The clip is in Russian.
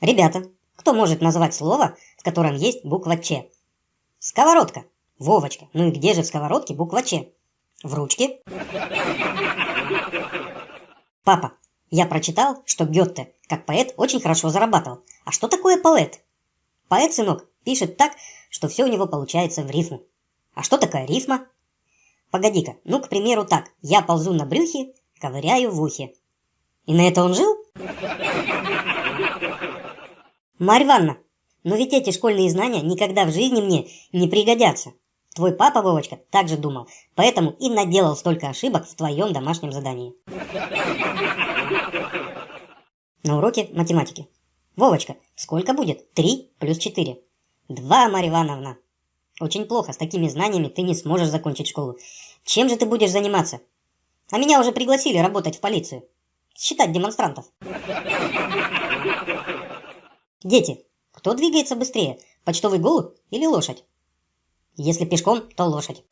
Ребята, кто может назвать слово, в котором есть буква Ч? Сковородка. Вовочка, ну и где же в сковородке буква Ч? В ручке. Папа, я прочитал, что Гетте, как поэт, очень хорошо зарабатывал. А что такое поэт? Поэт, сынок, пишет так, что все у него получается в рифму. А что такая рифма? Погоди-ка, ну, к примеру, так. Я ползу на брюхе, ковыряю в ухе. И на это он жил? Марья Ивановна, но ведь эти школьные знания никогда в жизни мне не пригодятся. Твой папа, Вовочка, так же думал, поэтому и наделал столько ошибок в твоем домашнем задании. На уроке математики. Вовочка, сколько будет 3 плюс 4? 2, Марья Ивановна. Очень плохо, с такими знаниями ты не сможешь закончить школу. Чем же ты будешь заниматься? А меня уже пригласили работать в полицию. Считать демонстрантов. Дети, кто двигается быстрее, почтовый голубь или лошадь? Если пешком, то лошадь.